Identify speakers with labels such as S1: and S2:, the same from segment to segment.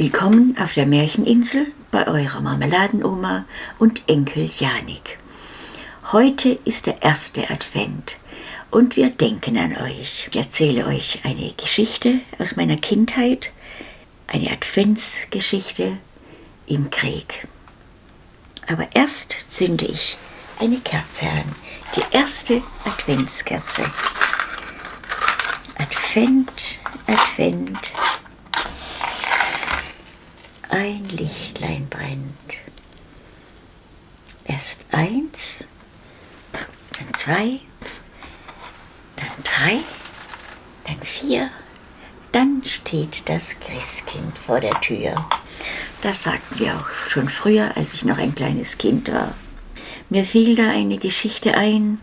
S1: Willkommen auf der Märcheninsel bei eurer Marmeladenoma und Enkel Janik. Heute ist der erste Advent und wir denken an euch. Ich erzähle euch eine Geschichte aus meiner Kindheit, eine Adventsgeschichte im Krieg. Aber erst zünde ich eine Kerze an, die erste Adventskerze. Advent, Advent, ein Lichtlein brennt. Erst eins, dann zwei, dann drei, dann vier, dann steht das Christkind vor der Tür. Das sagten wir auch schon früher, als ich noch ein kleines Kind war. Mir fiel da eine Geschichte ein,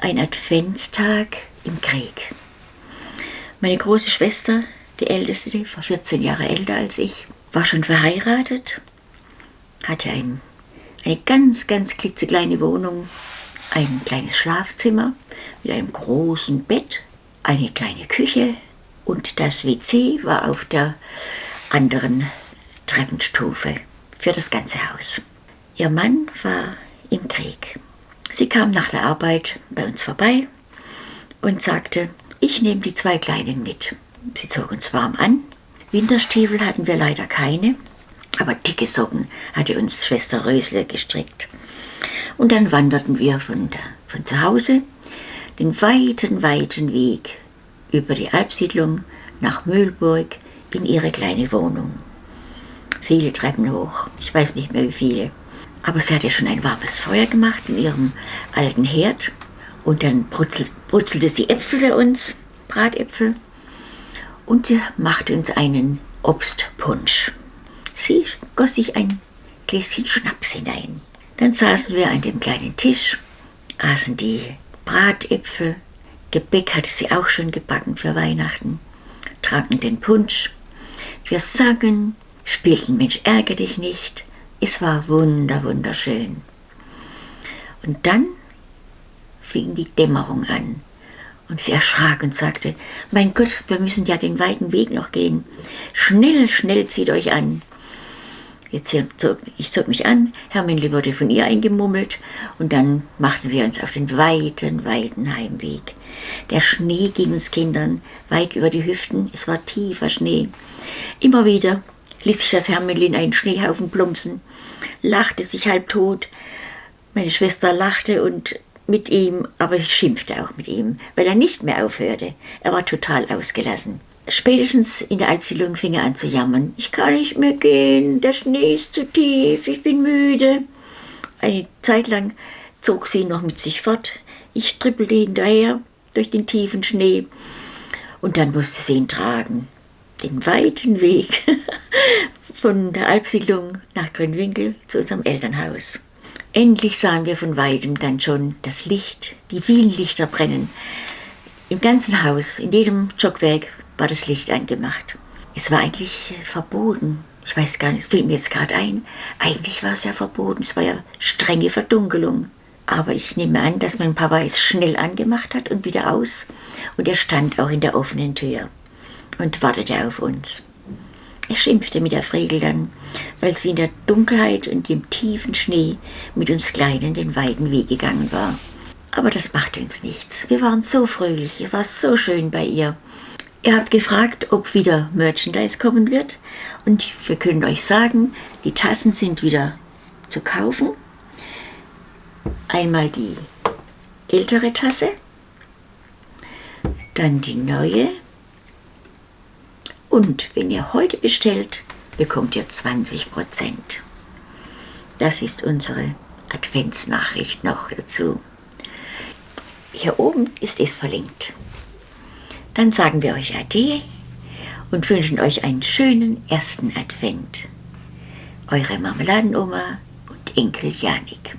S1: ein Adventstag im Krieg. Meine große Schwester, die älteste, war 14 Jahre älter als ich, war schon verheiratet, hatte ein, eine ganz, ganz klitzekleine Wohnung, ein kleines Schlafzimmer mit einem großen Bett, eine kleine Küche und das WC war auf der anderen Treppenstufe für das ganze Haus. Ihr Mann war im Krieg. Sie kam nach der Arbeit bei uns vorbei und sagte, ich nehme die zwei Kleinen mit. Sie zog uns warm an Winterstiefel hatten wir leider keine, aber dicke Socken hatte uns Schwester Rösle gestrickt. Und dann wanderten wir von, der, von zu Hause den weiten, weiten Weg über die Alpsiedlung nach Mühlburg in ihre kleine Wohnung. Viele Treppen hoch, ich weiß nicht mehr wie viele. Aber sie hatte schon ein warmes Feuer gemacht in ihrem alten Herd und dann brutzelte sie Äpfel für uns, Bratäpfel und sie machte uns einen Obstpunsch. Sie goss sich ein Gläschen Schnaps hinein. Dann saßen wir an dem kleinen Tisch, aßen die Bratäpfel, Gebäck hatte sie auch schon gebacken für Weihnachten, tranken den Punsch. Wir sangen, spielten Mensch ärger dich nicht. Es war wunder, wunderschön. Und dann fing die Dämmerung an. Und sie erschrak und sagte, mein Gott, wir müssen ja den weiten Weg noch gehen. Schnell, schnell zieht euch an. Zog, ich zog mich an, Herminle wurde von ihr eingemummelt und dann machten wir uns auf den weiten, weiten Heimweg. Der Schnee ging uns Kindern weit über die Hüften, es war tiefer Schnee. Immer wieder ließ sich das Herminle in einen Schneehaufen plumpsen, lachte sich halb tot. Meine Schwester lachte und mit ihm, aber ich schimpfte auch mit ihm, weil er nicht mehr aufhörte. Er war total ausgelassen. Spätestens in der Alpsiedlung fing er an zu jammern. Ich kann nicht mehr gehen, der Schnee ist zu tief, ich bin müde. Eine Zeit lang zog sie noch mit sich fort. Ich trippelte hinterher durch den tiefen Schnee. Und dann musste sie ihn tragen. Den weiten Weg von der Alpsiedlung nach Grünwinkel zu unserem Elternhaus. Endlich sahen wir von weitem dann schon das Licht, die vielen Lichter brennen. Im ganzen Haus, in jedem Stockwerk war das Licht angemacht. Es war eigentlich verboten. Ich weiß gar nicht, fiel mir jetzt gerade ein. Eigentlich war es ja verboten. Es war ja strenge Verdunkelung. Aber ich nehme an, dass mein Papa es schnell angemacht hat und wieder aus. Und er stand auch in der offenen Tür und wartete auf uns. Er schimpfte mit der Fregel dann, weil sie in der Dunkelheit und dem tiefen Schnee mit uns Kleinen den weiten Weg gegangen war. Aber das machte uns nichts. Wir waren so fröhlich, es war so schön bei ihr. Ihr habt gefragt, ob wieder Merchandise kommen wird. Und wir können euch sagen, die Tassen sind wieder zu kaufen. Einmal die ältere Tasse, dann die neue und wenn ihr heute bestellt, bekommt ihr 20 Prozent. Das ist unsere Adventsnachricht noch dazu. Hier oben ist es verlinkt. Dann sagen wir euch Ade und wünschen euch einen schönen ersten Advent. Eure Marmeladenoma und Enkel Janik.